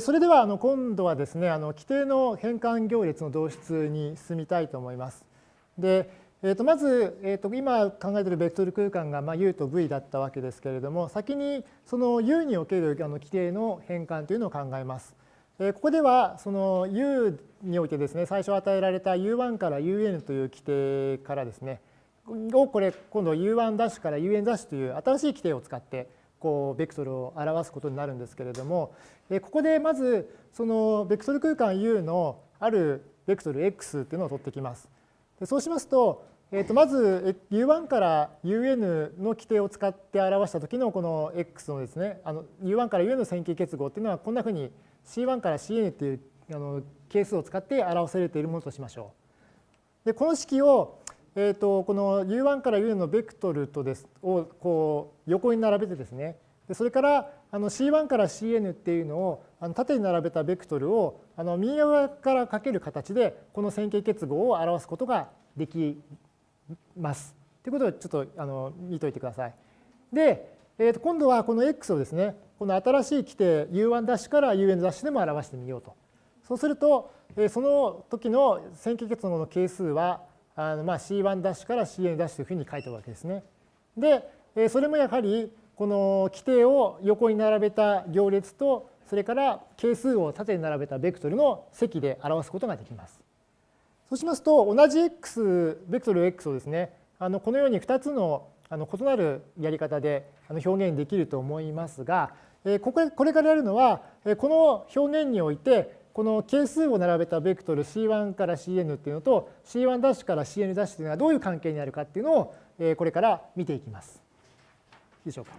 それでは今度はですね、規定の変換行列の導出に進みたいと思います。で、えー、とまず、えー、と今考えているベクトル空間がまあ u と v だったわけですけれども、先にその u におけるあの規定の変換というのを考えます。ここではその u においてですね、最初与えられた u1 から un という規定からですね、をこれ今度 u1' から un' という新しい規定を使ってこうベクトルを表すことになるんですけれども、ここでまずそのベクトル空間 U のあるベクトル x っていうのを取ってきます。そうしますと、えー、とまず u1 から un の規定を使って表した時のこの x のですね、あの u1 から un の線形結合っていうのはこんなふうに c1 から cn っていうあの係数を使って表されているものとしましょう。でこの式をえーと、この u1 から un のベクトルとですをこう横に並べてですねでそれからあの c1 から cn っていうのをあの縦に並べたベクトルをあの右側からかける形でこの線形結合を表すことができます。ということをちょっとあの見といてください。で、えー、と今度はこの x をですねこの新しい規定 u1' から un' でも表してみようと。そうするとその時の線形結合の係数はあのまあ C1' から Cn' というふうに書いておるわけですね。で、それもやはりこの規定を横に並べた行列とそれから係数を縦に並べたベクトルの積で表すことができます。そうしますと同じ x ベクトル x をですねあのこのように2つのあの異なるやり方で表現できると思いますがこここれからやるのはこの表現においてこの係数を並べたベクトル C1 から Cn っていうのと C1' から Cn' っていうのはどういう関係にあるかっていうのをこれから見ていきます。でしょうか。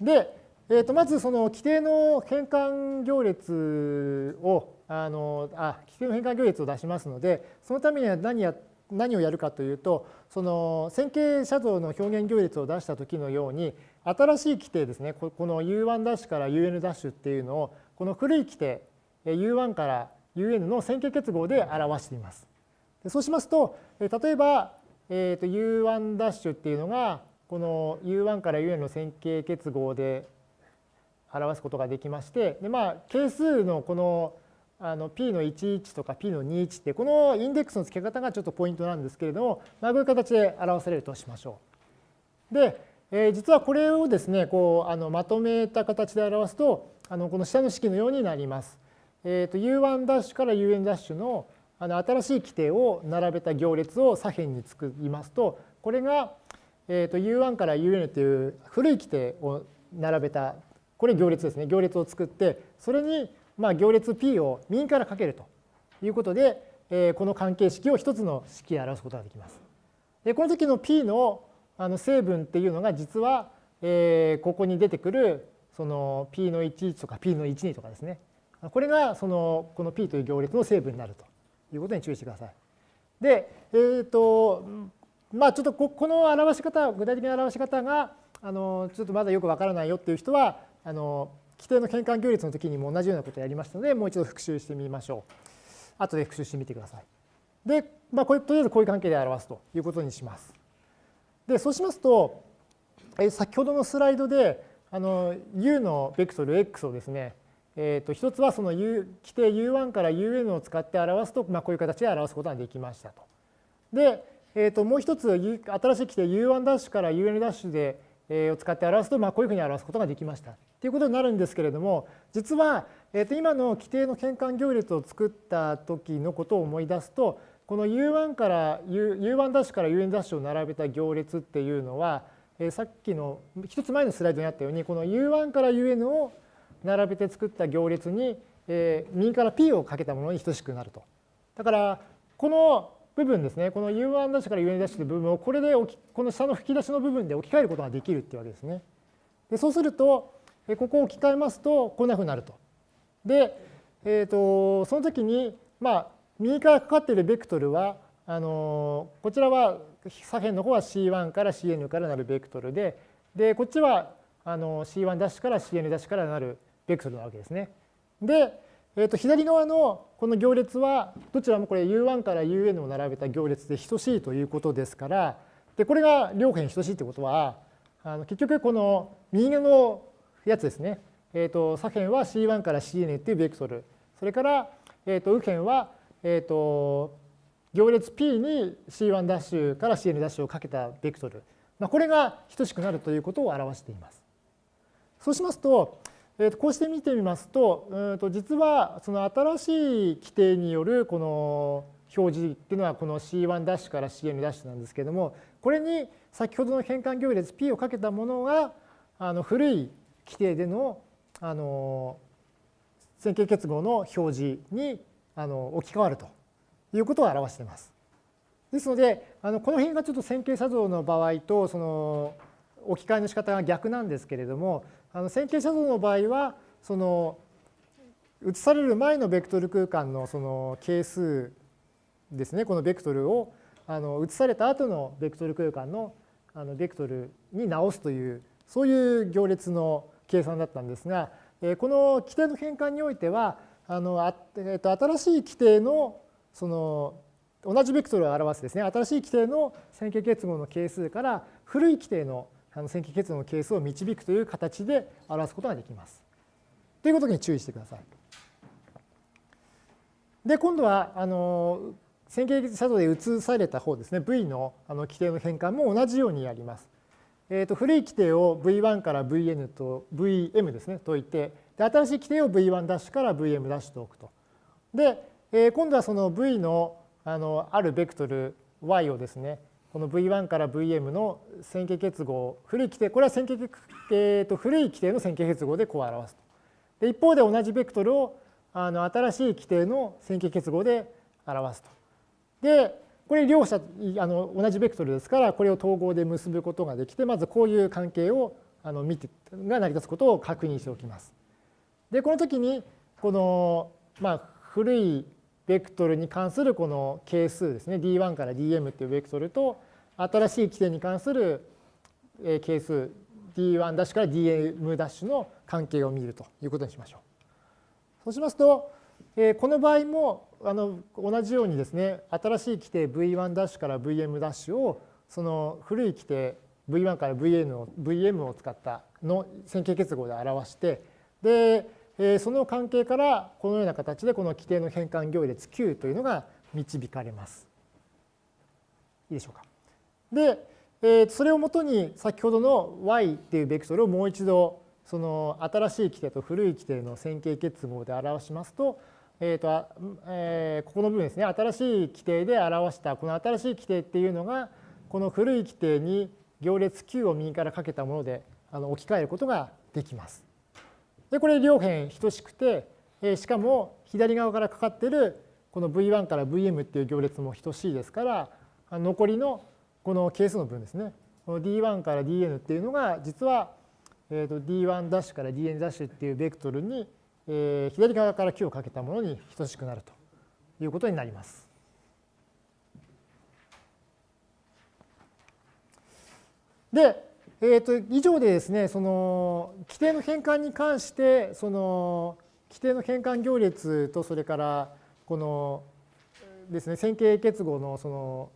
で、えー、とまずその規定の変換行列をあのあ規定の変換行列を出しますのでそのためには何や何をやるかというとその線形写像の表現行列を出した時のように新しい規定ですねこの u1' から un' っていうのをこの古い規定 u1 から un の線形結合で表しています。そうしますと例えば、えー、と u1' っていうのがこの u1 から un の線形結合で表すことができましてでまあ係数のこのあの p の11とか p の21ってこのインデックスの付け方がちょっとポイントなんですけれども、まあ、こういう形で表されるとしましょう。で、えー、実はこれをですねこうあのまとめた形で表すとあのこの下の式のようになります。えー、と u1' から un' のあの新しい規定を並べた行列を左辺に作りますとこれが、えー、と u1 から un という古い規定を並べたこれ行列ですね行列を作ってそれにまあ行列 p を右からかけるということで、えー、この関係式を一つの式で表すことができます。でこの時の p のあの成分っていうのが実は、えー、ここに出てくるその p の11とか p の12とかですね。これがそのこの p という行列の成分になるということに注意してください。で、えっ、ー、と、まあちょっとここの表し方、具体的な表し方が、あのちょっとまだよくわからないよっていう人は、あの規定の変換行列の時にも同じようなことをやりましたので、もう一度復習してみましょう。後で復習してみてください。で、まあ、これとりあえずこういう関係で表すということにします。で、そうしますと、え先ほどのスライドで、あの u のベクトル x をですね、えー、と一つはその u 規定 u1 から un を使って表すと、まあ、こういう形で表すことができましたと。で、えー、ともう一つ新しい規定 u1' から un' で、えー、を使って表すと、まあ、こういうふうに表すことができましたということになるんですけれども実は、えー、と今の規定の変換行列を作った時のことを思い出すとこの u1 から u1' から un' を並べた行列っていうのはえさっきの一つ前のスライドにあったようにこの u1 から un を並べて作った行列に、え右から p をかけたものに等しくなると。だからこの部分ですねこの u1' から un' という部分をこれでこの下の吹き出しの部分で置き換えることができるっていうわけですね。でそうするとここを置き換えますとこんなふうになると。で、えーと、その時にまあ右からかかっているベクトルはあのこちらは左辺の方は C1 から Cn からなるベクトルで、で、こっちはあの C1' から Cn' からなるベクトルなわけですね。で、えー、と左側のこの行列はどちらもこれ U1 から UN を並べた行列で等しいということですから、でこれが両辺等しいということは、あの結局この右のやつですね、えー、と左辺は C1 から Cn っていうベクトル、それから、えー、と右辺は、えー、と行列 P に C1' ダッシュから Cn' ダッシュをかけたベクトル、まあ、これが等しくなるということを表しています。そうしますと、えー、とこうして見てみますと、うんと実はその新しい規定によるこの表示っていうのはこの C1' ダッシュから Cn' ダッシュなんですけれども、これに先ほどの変換行列 P をかけたものがあの古い規定でのあの線形結合の表示にあの置き換わるということを表しています。ですのであのこの辺がちょっと線形写像の場合とその置き換えの仕方が逆なんですけれどもあの線形写像の場合はその写される前のベクトル空間のその係数ですねこのベクトルをあの写された後のベクトル空間のあのベクトルに直すというそういう行列の計算だったんですがこの規定の変換においてはあのあ、えっと、新しい規定のその同じベクトルを表すですね新しい規定の線形結合の係数から古い規定の線形結合の係数を導くという形で表すことができます。ということに注意してください。で今度はあの線形写像で写された方ですね V のあの規定の変換も同じようにやります。えー、と古い規定を V1 から Vn と Vm ですねといてで新しい規定を V1' から Vm' と置くと。で、えー、今度はその V のあのあるベクトル y をですねこの V1 から Vm の線形結合古い規定これは線形、えー、と古い規定の線形結合でこう表すと。で一方で同じベクトルをあの新しい規定の線形結合で表すと。でこれ両者あの同じベクトルですからこれを統合で結ぶことができてまずこういう関係をあの見てが成り立つことを確認しておきます。でこの時にこの、まあ、古いベクトルに関するこの係数ですね d1 から dm っていうベクトルと新しい規定に関する係数 d1' ダッシュから dm' ダッシュの関係を見るということにしましょう。そうしますとこの場合もあの同じようにですね新しい規定 v1' ダッシュから vm' ダッシュをその古い規定 v1 から vn を vm を使ったの線形結合で表してで、えその関係からこのような形でこの規定の変換行列 q というのが導かれます。いいでしょうか。で、えそれをもとに先ほどの y っていうベクトルをもう一度その新しい規定と古い規定の線形結合で表しますとえーとえー、ここの部分ですね新しい規定で表したこの新しい規定っていうのがこの古い規定に行列 q を右からかけたものであの置き換えることができます。でこれ両辺等しくて、え、しかも左側からかかってるこの v1 から vm っていう行列も等しいですから残りのこの係数の分ですねこの d1 から dn っていうのが実は、えー、と d1' から dn' っていうベクトルにえ、左側から q をかけたものに等しくなるということになります。で、えー、と以上でですねその規定の変換に関してその規定の変換行列とそれからこのですね線形結合のその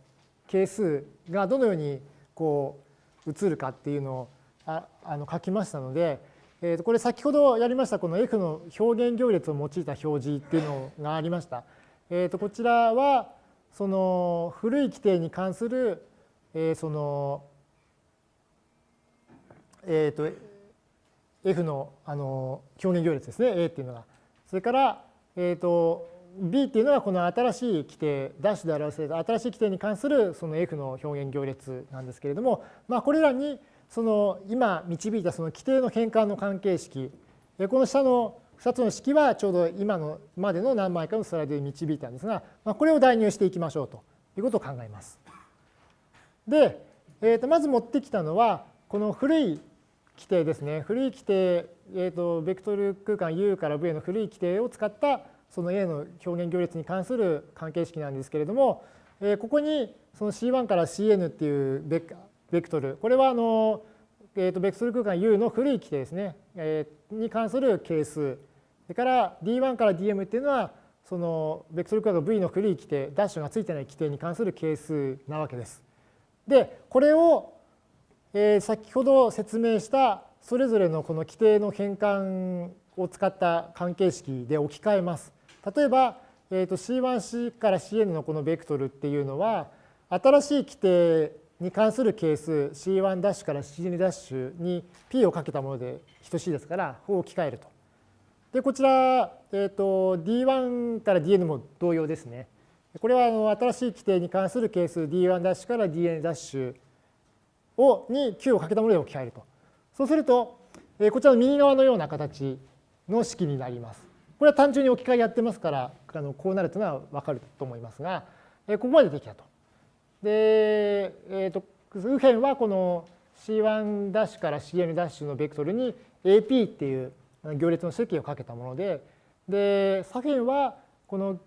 係数がどのようにこう移るかっていうのをああの書きましたので、えー、とこれ先ほどやりましたこの F の表現行列を用いた表示っていうのがありました。えー、とこちらはその古い規定に関する、えー、そのえっ、と F のあの表現行列ですね A っていうのが。それから、えー、と B っていうのはこの新しい規定ダッシュで表された新しい規定に関するその F の表現行列なんですけれども、まあ、これらにその今導いたその規定の変換の関係式この下の2つの式はちょうど今のまでの何枚かのスライドで導いたんですが、まあ、これを代入していきましょうということを考えます。で、えー、とまず持ってきたのはこの古い規定ですね古い規定、えー、とベクトル空間 U から V の古い規定を使ったその A の表現行列に関する関係式なんですけれども、えー、ここにその C1 から Cn っていうベクトル。これはあの、えー、とベクトル空間 U の古い規定ですね、えー、に関する係数。それから D1 から DM っていうのはそのベクトル空間 V の古い規定、ダッシュがついてない規定に関する係数なわけです。で、これを、えー、先ほど説明したそれぞれのこの規定の変換を使った関係式で置き換えます。例えば、えー、と C1C から Cn のこのベクトルっていうのは新しい規定に関する係数 C1' から C2' に P をかけたもので等しいですから置き換えると。でこちら、えー、と D1 から Dn も同様ですね。これはあの新しい規定に関する係数 D1' から Dn' をに Q をかけたもので置き換えると。そうすると、えこちらの右側のような形の式になります。これは単純に置き換えやってますからあのこうなるというのは分かると思いますが、えここまでできたと。で、えーと、右辺はこの C1' から Cn' のベクトルに AP っていう行列の積をかけたもので、で、左辺はこの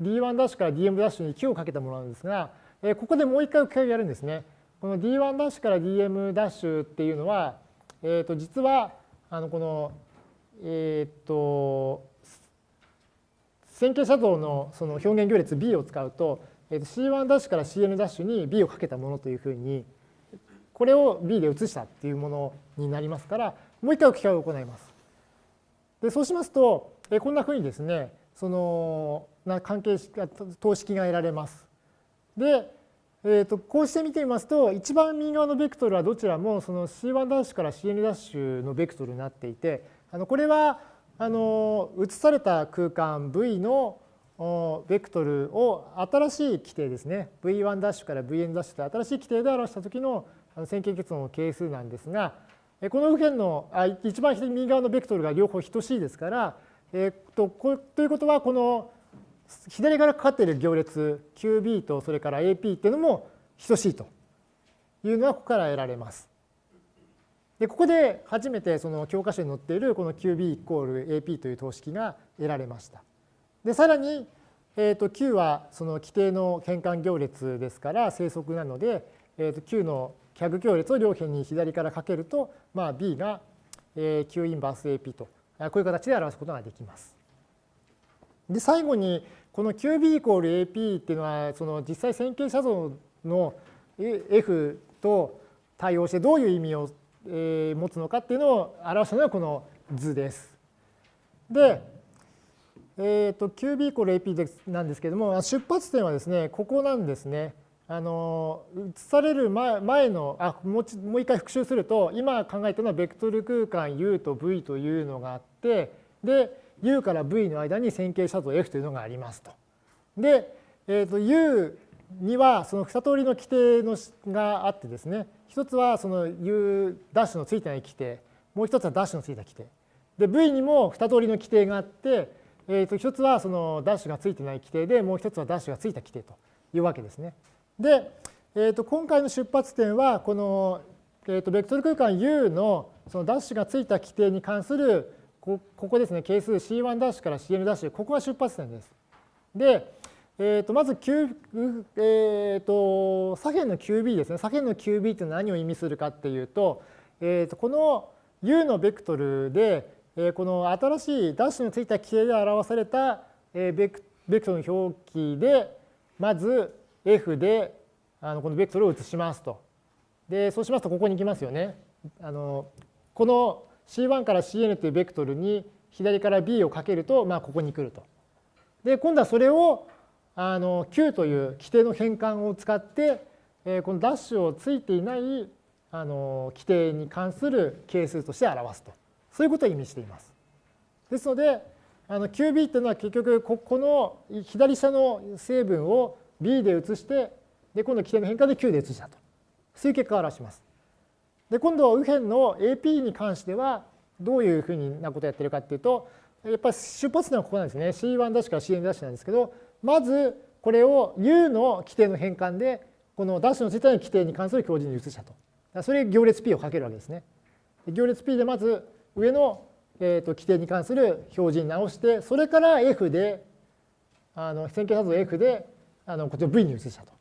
D1' から Dm' に Q をかけたものなんですが、えここでもう一回置き換えをやるんですね。この D1' から Dm' っていうのは、えー、と実はあのこの、えっ、ー、と線形写像のその表現行列 B を使うと、えー、と C1' から Cn' に B をかけたものというふうにこれを B で移したっていうものになりますからもう一回置き換えを行います。でそうしますと、えー、こんなふうにですねそのな関係式等式が得られます。で、えー、とこうして見てみますと一番右側のベクトルはどちらもその C1' から Cn' のベクトルになっていてあのこれはあの移された空間 V のベクトルを新しい規定ですね。V1' から Vn' と新しい規定で表した時の線形結合の係数なんですがこの右辺のあ一番右側のベクトルが両方等しいですからえっとこということはこの左からかかっている行列 QB とそれから AP っていうのも等しいというのはここから得られます。でここで初めてその教科書に載っているこの QB イコール AP という等式が得られました。でさらに、えー、と Q はその規定の変換行列ですから正則なので、えー、と Q の逆行列を両辺に左からかけると、まあ、B が Q インバース AP とこういう形で表すことができます。で最後にこの QB イコール AP っていうのはその実際線形写像の F と対応してどういう意味を持つのかっていうのを表したのがこの図です。で、えー、と QB イコール AP なんですけども出発点はですねここなんですね。あの移される前のあもうもう一回復習すると今考えたのはベクトル空間 U と V というのがあってで U から V の間に線形写像 F というのがありますと。で、えー、と U にはその2通りの規定のがあってですね一つはその U' のついてない規定もう一つはダッシュのついた規定で V にも2通りの規定があって、えー、と一つはそのダッシュがついてない規定でもう一つはダッシュがついた規定というわけですね。で、えー、と今回の出発点はこの、えー、とベクトル空間 U のそのダッシュがついた規定に関するここですね係数 C1' ダッシュから Cn' ダッシュここが出発点です。で、えー、とまず、Q えー、と左辺の QB ですね左辺の QB って何を意味するかっていうと,、えー、とこの U のベクトルで、えー、この新しいダッシュのついた規定で表された、え、ベクベクトルの表記でまず F であのこのベクトルを移しますと。でそうしますとここに行きますよね。あのこの C1 から Cn というベクトルに左から B をかけると、まあ、ここに来ると。で今度はそれをあの Q という規定の変換を使って、えー、このダッシュをついていないあの規定に関する係数として表すと。そういうことを意味しています。ですのであの QB っていうのは結局ここの左下の成分を B で移して、で今度規定の変化で Q で移したと。そういう結果を表します。で今度は右辺の AP に関してはどういうふうなことをやってるかっていうと、やっぱり出発点はここなんですね。C1' ダッシュから Cn' ダッシュなんですけど、まずこれを U の規定の変換で、このダッシュのついた規定に関する表示に移したと。それ行列 P をかけるわけですね。行列 P でまず上の、えー、と規定に関する表示に直して、それから F で、あの線形画像 F であのこっちを V に移したと。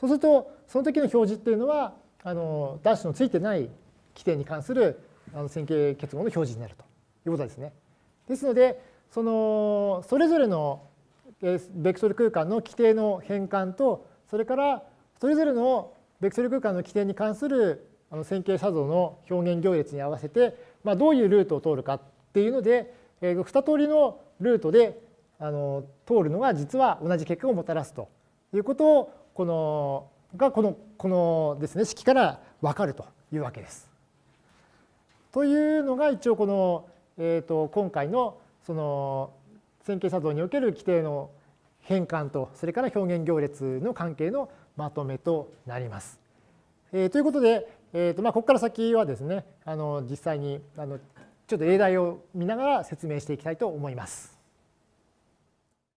そうすると、その時の表示っていうのは、あのダッシュのついてない規定に関するあの線形結合の表示になるということですね。ですので、そのそれぞれのベクトル空間の規定の変換と、それからそれぞれのベクトル空間の規定に関するあの線形写像の表現行列に合わせて、ま、どういうルートを通るかっていうので、えー、2通りのルートであの通るのが実は同じ結果をもたらすということをこのがこのこのですね式から分かるというわけです。というのが一応この、えー、と今回のその線形写像における規定の変換とそれから表現行列の関係のまとめとなります。えー、ということで、えーとまあ、ここから先はですねあの実際にあのちょっと例題を見ながら説明していきたいと思います。